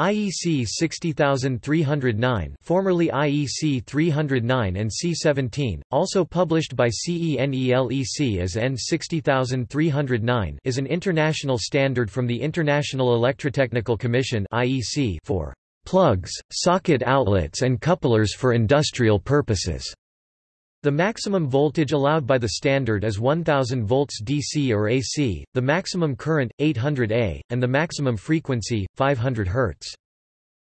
IEC 60309 formerly IEC 309 and CEE 17, also published by CENELEC as EN 60309 is an international standard from the International Electrotechnical Commission for plugs, socket outlets and couplers for industrial purposes. The maximum voltage allowed by the standard is 1000 volts DC or AC, the maximum current 800 A, and the maximum frequency 500 Hz.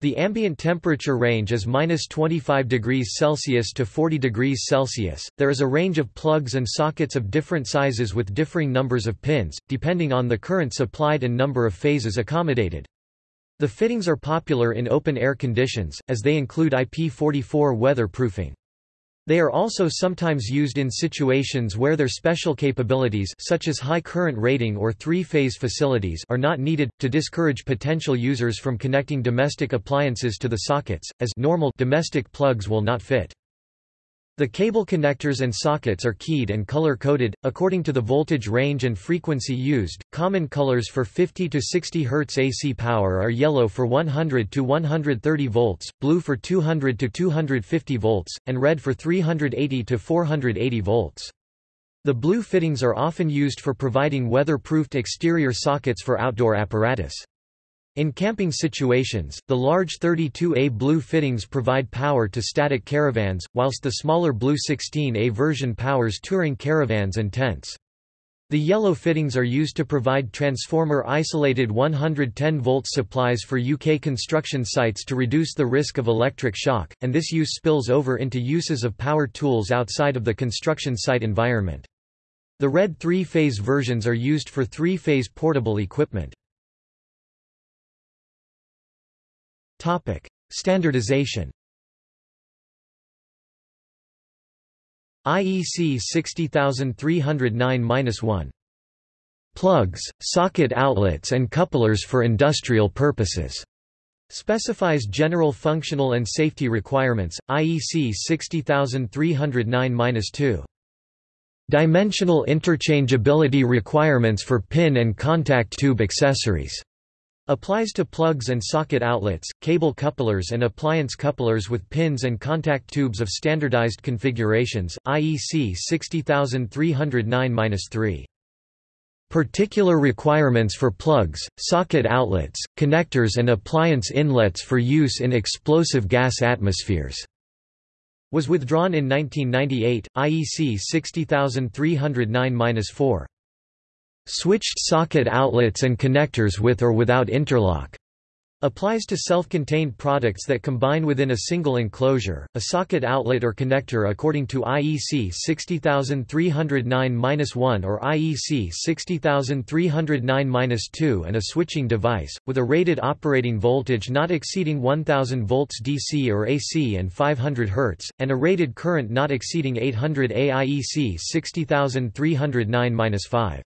The ambient temperature range is minus 25 degrees Celsius to 40 degrees Celsius. There is a range of plugs and sockets of different sizes with differing numbers of pins, depending on the current supplied and number of phases accommodated. The fittings are popular in open air conditions, as they include IP44 weatherproofing. They are also sometimes used in situations where their special capabilities such as high current rating or three-phase facilities are not needed, to discourage potential users from connecting domestic appliances to the sockets, as normal domestic plugs will not fit. The cable connectors and sockets are keyed and color-coded, according to the voltage range and frequency used. Common colors for 50 to 60 Hz AC power are yellow for 100 to 130 volts, blue for 200 to 250 volts, and red for 380 to 480 volts. The blue fittings are often used for providing weatherproofed exterior sockets for outdoor apparatus. In camping situations, the large 32A blue fittings provide power to static caravans, whilst the smaller blue 16A version powers touring caravans and tents. The yellow fittings are used to provide transformer isolated 110 volt supplies for UK construction sites to reduce the risk of electric shock, and this use spills over into uses of power tools outside of the construction site environment. The red three-phase versions are used for three-phase portable equipment. Topic: Standardization. IEC 60309-1 Plugs, socket outlets and couplers for industrial purposes. Specifies general functional and safety requirements IEC 60309-2 Dimensional interchangeability requirements for pin and contact tube accessories Applies to plugs and socket outlets, cable couplers and appliance couplers with pins and contact tubes of standardized configurations, IEC 60309-3. Particular requirements for plugs, socket outlets, connectors and appliance inlets for use in explosive gas atmospheres. Was withdrawn in 1998, IEC 60309-4. Switched socket outlets and connectors with or without interlock. Applies to self-contained products that combine within a single enclosure, a socket outlet or connector according to IEC 60309-1 or IEC 60309-2 and a switching device, with a rated operating voltage not exceeding 1000 volts DC or AC and 500 Hz, and a rated current not exceeding 800 A IEC 60309-5.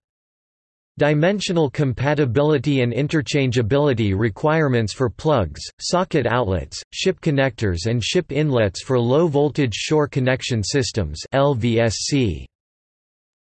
Dimensional compatibility and interchangeability requirements for plugs, socket outlets, ship connectors and ship inlets for low-voltage shore connection systems LVSC.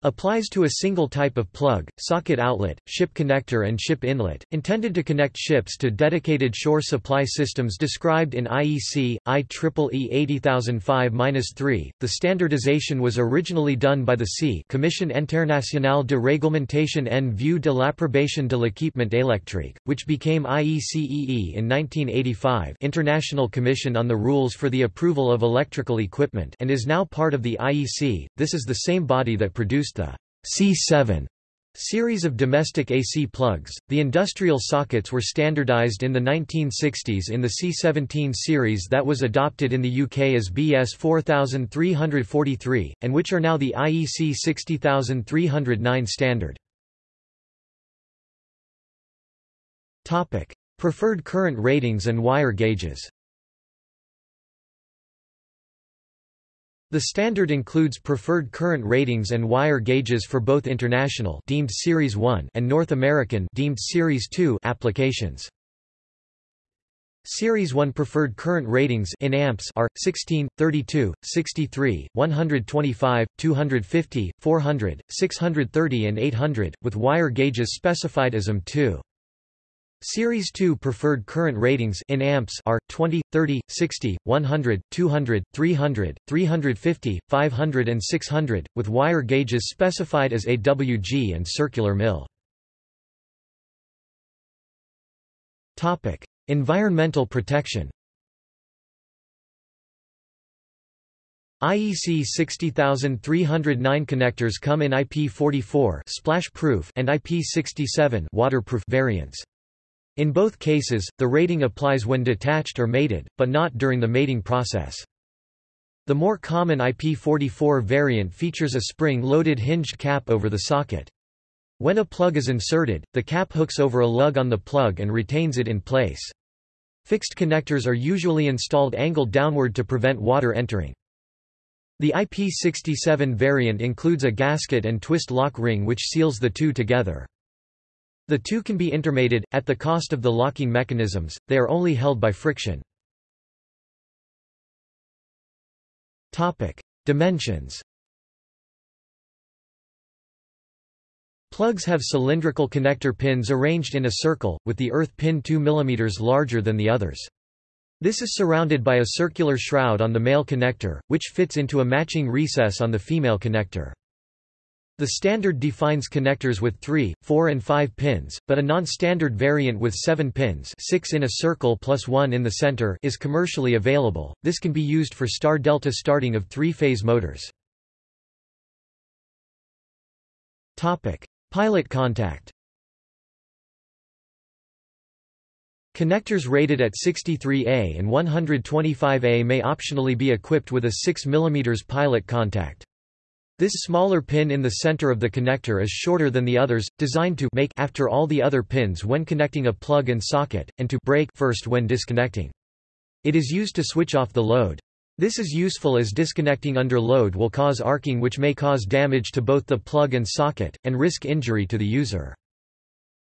Applies to a single type of plug, socket outlet, ship connector and ship inlet, intended to connect ships to dedicated shore supply systems described in IEC, IEEE 80005-3. The standardization was originally done by the CEE Commission Internationale de Réglementation en vue de l'approbation de l'équipement électrique, which became IECEE in 1985 International Commission on the Rules for the Approval of Electrical Equipment and is now part of the IEC. This is the same body that produced the CEE 7 series of domestic AC plugs. The industrial sockets were standardized in the 1960s in the CEE 17 series that was adopted in the UK as BS 4343, and which are now the IEC 60309 standard. Preferred current ratings and wire gauges The standard includes preferred current ratings and wire gauges for both international deemed Series 1 and North American deemed Series 2 applications. Series 1 preferred current ratings in amps are 16, 32, 63, 125, 250, 400, 630 and 800 with wire gauges specified as AM2. Series 2 preferred current ratings in amps are 20, 30, 60, 100, 200, 300, 350, 500 and 600, with wire gauges specified as AWG and circular mil. Environmental protection IEC 60309 connectors come in IP44 splash-proof and IP67 waterproof variants. In both cases, the rating applies when detached or mated, but not during the mating process. The more common IP44 variant features a spring-loaded hinged cap over the socket. When a plug is inserted, the cap hooks over a lug on the plug and retains it in place. Fixed connectors are usually installed angled downward to prevent water entering. The IP67 variant includes a gasket and twist lock ring which seals the two together. The two can be intermated, at the cost of the locking mechanisms, they are only held by friction. Dimensions Plugs have cylindrical connector pins arranged in a circle, with the earth pin 2 mm larger than the others. This is surrounded by a circular shroud on the male connector, which fits into a matching recess on the female connector. The standard defines connectors with 3, 4 and 5 pins, but a non-standard variant with 7 pins 6 in a circle plus 1 in the center is commercially available. This can be used for star-delta starting of three-phase motors. Pilot contact Connectors rated at 63A and 125A may optionally be equipped with a 6 mm pilot contact. This smaller pin in the center of the connector is shorter than the others, designed to make after all the other pins when connecting a plug and socket, and to break first when disconnecting. It is used to switch off the load. This is useful as disconnecting under load will cause arcing which may cause damage to both the plug and socket, and risk injury to the user.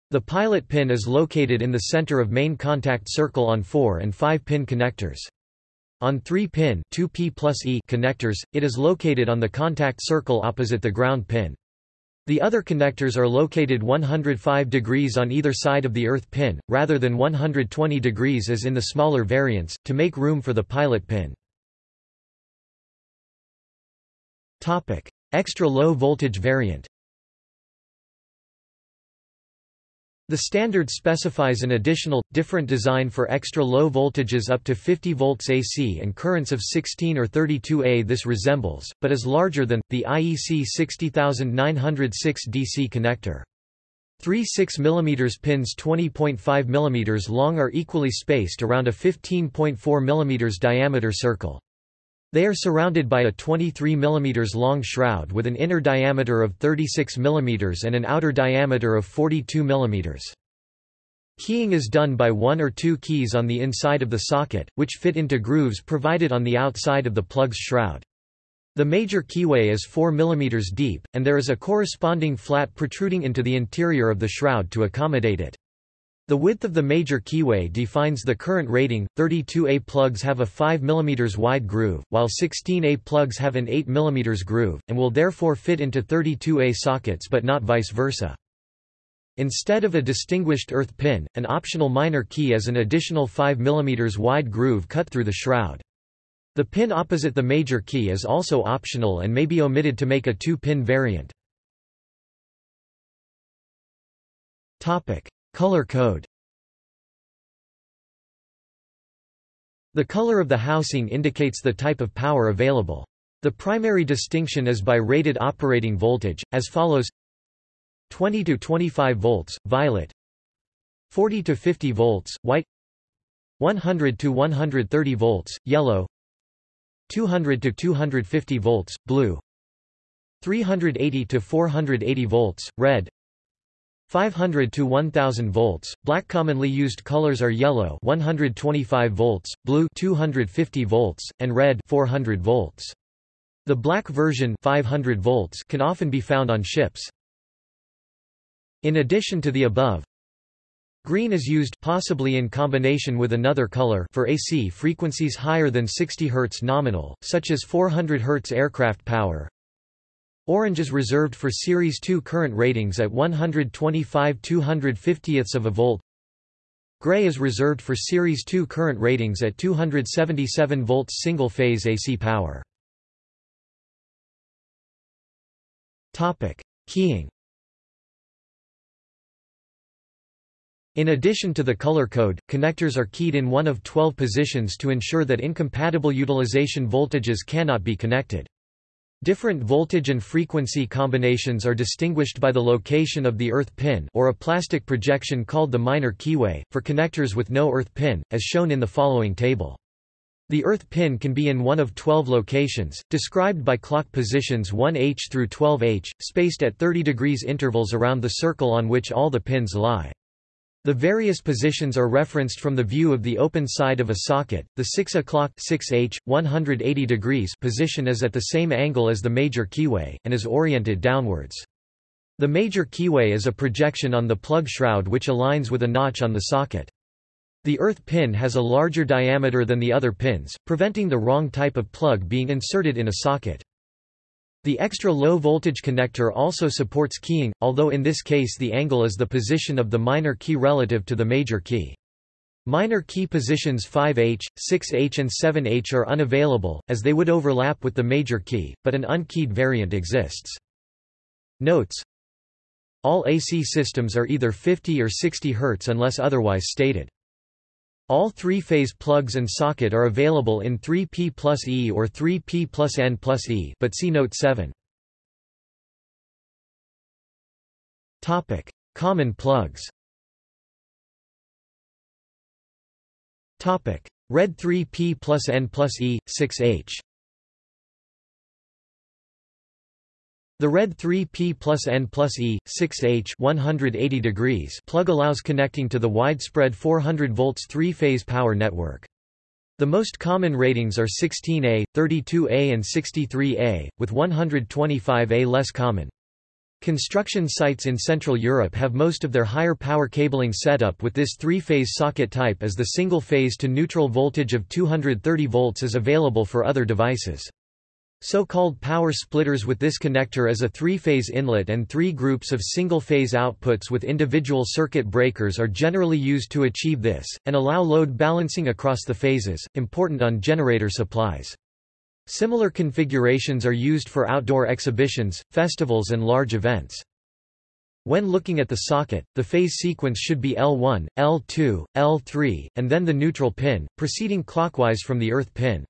The pilot pin is located in the center of main contact circle on 4 and 5 pin connectors. On 3-pin e connectors, it is located on the contact circle opposite the ground pin. The other connectors are located 105 degrees on either side of the earth pin, rather than 120 degrees as in the smaller variants, to make room for the pilot pin. Extra low voltage variant The standard specifies an additional, different design for extra low voltages up to 50 volts AC and currents of 16 or 32 A. This resembles, but is larger than, the IEC 60906 DC connector. Three 6 mm pins 20.5 mm long are equally spaced around a 15.4 mm diameter circle. They are surrounded by a 23 mm long shroud with an inner diameter of 36 mm and an outer diameter of 42 mm. Keying is done by one or two keys on the inside of the socket, which fit into grooves provided on the outside of the plug's shroud. The major keyway is 4 mm deep, and there is a corresponding flat protruding into the interior of the shroud to accommodate it. The width of the major keyway defines the current rating. 32A plugs have a 5 mm wide groove, while 16A plugs have an 8 mm groove, and will therefore fit into 32A sockets but not vice versa. Instead of a distinguished earth pin, an optional minor key is an additional 5 mm wide groove cut through the shroud. The pin opposite the major key is also optional and may be omitted to make a two-pin variant. Color code. The color of the housing indicates the type of power available. The primary distinction is by rated operating voltage, as follows. 20 to 25 volts, violet. 40 to 50 volts, white. 100 to 130 volts, yellow. 200 to 250 volts, blue. 380 to 480 volts, red 500 to 1000 volts. Black commonly used colors are yellow 125 volts, blue 250 volts, and red 400 volts. The black version 500 volts can often be found on ships. In addition to the above, Green is used possibly in combination with another color for AC frequencies higher than 60 Hz nominal, such as 400 Hz aircraft power, Orange is reserved for Series 2 current ratings at 125 250ths of a volt. Gray is reserved for Series 2 current ratings at 277 volts single-phase AC power. Topic. Keying In addition to the color code, connectors are keyed in one of 12 positions to ensure that incompatible utilization voltages cannot be connected. Different voltage and frequency combinations are distinguished by the location of the earth pin or a plastic projection called the minor keyway, for connectors with no earth pin, as shown in the following table. The earth pin can be in one of 12 locations, described by clock positions 1h through 12h, spaced at 30 degrees intervals around the circle on which all the pins lie. The various positions are referenced from the view of the open side of a socket. The 6 o'clock 6h 180 degrees position is at the same angle as the major keyway and is oriented downwards. The major keyway is a projection on the plug shroud which aligns with a notch on the socket. The earth pin has a larger diameter than the other pins, preventing the wrong type of plug being inserted in a socket. The extra low voltage connector also supports keying, although in this case the angle is the position of the minor key relative to the major key. Minor key positions 5H, 6H and 7H are unavailable, as they would overlap with the major key, but an unkeyed variant exists. Notes All AC systems are either 50 or 60 Hz unless otherwise stated. All three-phase plugs and socket are available in 3P plus E or 3P plus N plus E but see Note 7. Common plugs. Red 3P plus N plus E, 6H The red 3P plus N plus E, 6H 180 degrees plug allows connecting to the widespread 400 volts three-phase power network. The most common ratings are 16A, 32A and 63A, with 125A less common. Construction sites in Central Europe have most of their higher power cabling set up with this three-phase socket type as the single-phase to neutral voltage of 230 volts is available for other devices. So-called power splitters with this connector as a three-phase inlet and three groups of single-phase outputs with individual circuit breakers are generally used to achieve this, and allow load balancing across the phases, important on generator supplies. Similar configurations are used for outdoor exhibitions, festivals and large events. When looking at the socket, the phase sequence should be L1, L2, L3, and then the neutral pin, proceeding clockwise from the earth pin.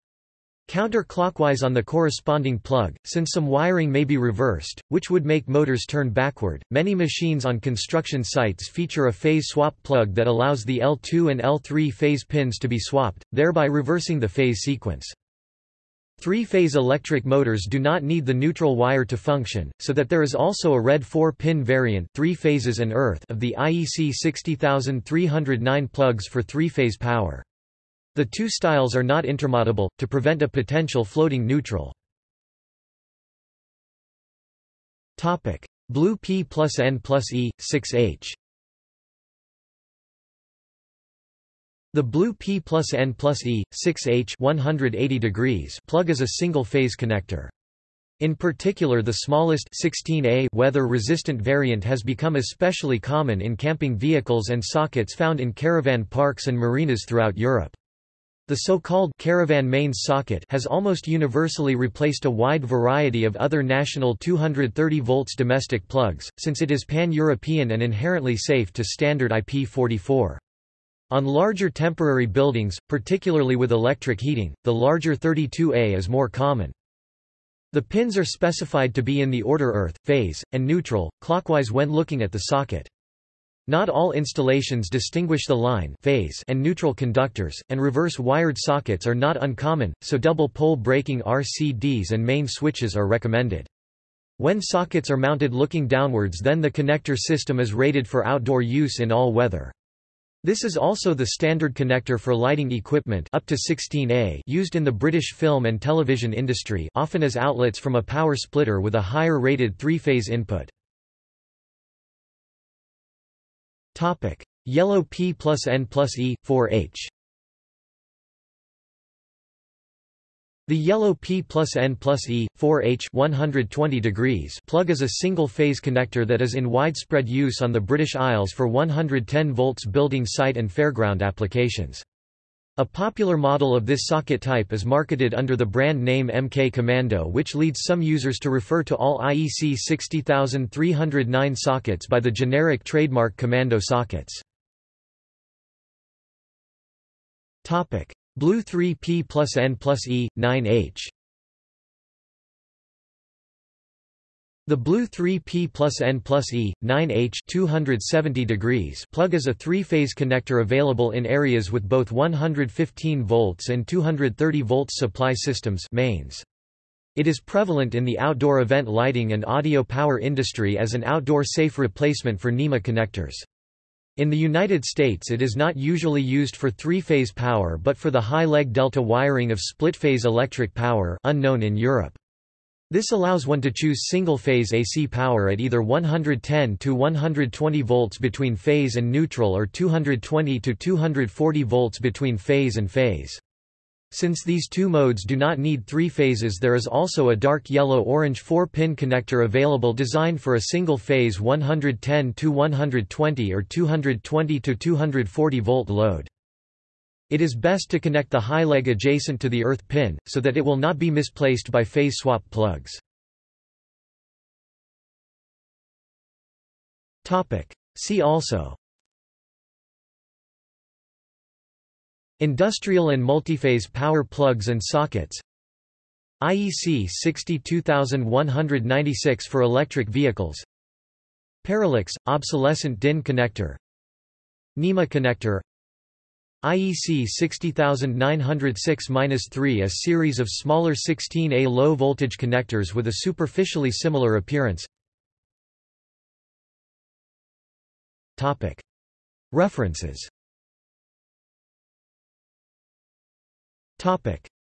Counter-clockwise on the corresponding plug, since some wiring may be reversed, which would make motors turn backward. Many machines on construction sites feature a phase swap plug that allows the L2 and L3 phase pins to be swapped, thereby reversing the phase sequence. Three-phase electric motors do not need the neutral wire to function, so that there is also a red 4-pin variant three phases and earth of the IEC 60309 plugs for three-phase power. The two styles are not intermateable, to prevent a potential floating neutral. Blue P plus N plus E, 6H The blue P plus N plus E, 6H 180 degrees plug is a single-phase connector. In particular the smallest 16A weather-resistant variant has become especially common in camping vehicles and sockets found in caravan parks and marinas throughout Europe. The so-called caravan mains socket has almost universally replaced a wide variety of other national 230 volts domestic plugs, since it is pan-European and inherently safe to standard IP44. On larger temporary buildings, particularly with electric heating, the larger 32A is more common. The pins are specified to be in the order earth, phase, and neutral, clockwise when looking at the socket. Not all installations distinguish the line phase and neutral conductors, and reverse wired sockets are not uncommon, so double pole breaking RCDs and main switches are recommended. When sockets are mounted looking downwards then the connector system is rated for outdoor use in all weather. This is also the standard connector for lighting equipment up to 16A used in the British film and television industry often as outlets from a power splitter with a higher rated three-phase input. Topic: Yellow P plus N plus E 4H. The yellow P plus N plus E, 4H 120 degrees plug is a single-phase connector that is in widespread use on the British Isles for 110 volts building site and fairground applications. A popular model of this socket type is marketed under the brand name MK Commando which leads some users to refer to all IEC 60309 sockets by the generic trademark Commando sockets. Blue 3P plus N plus E, 9H The blue 3P plus N plus E, 9H 270 degrees plug is a three-phase connector available in areas with both 115 volts and 230 volts supply systems mains. It is prevalent in the outdoor event lighting and audio power industry as an outdoor safe replacement for NEMA connectors. In the United States it is not usually used for three-phase power but for the high-leg delta wiring of split-phase electric power unknown in Europe. This allows one to choose single-phase AC power at either 110 to 120 volts between phase and neutral or 220 to 240 volts between phase and phase. Since these two modes do not need three phases there is also a dark yellow-orange 4-pin connector available designed for a single phase 110 to 120 or 220 to 240 volt load. It is best to connect the high leg adjacent to the earth pin, so that it will not be misplaced by phase swap plugs. See also. Industrial and multiphase power plugs and sockets. IEC 62196 for electric vehicles. Perilex – obsolescent DIN connector. NEMA connector IEC 60906-3 A series of smaller 16A low-voltage connectors with a superficially similar appearance. References.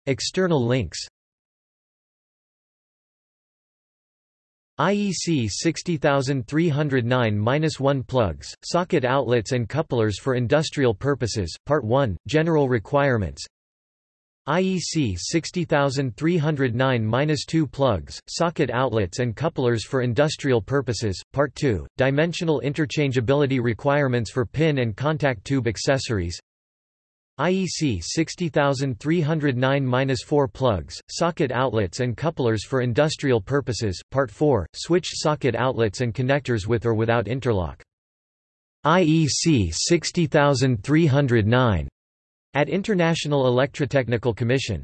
External links IEC 60309-1 plugs, socket outlets and couplers for industrial purposes, Part 1, General Requirements. IEC 60309-2 plugs, socket outlets and couplers for industrial purposes, Part 2, Dimensional interchangeability requirements for pin and contact tube accessories IEC 60309-4 plugs, socket outlets and couplers for industrial purposes, Part 4, switched socket outlets and connectors with or without interlock. IEC 60309 at International Electrotechnical Commission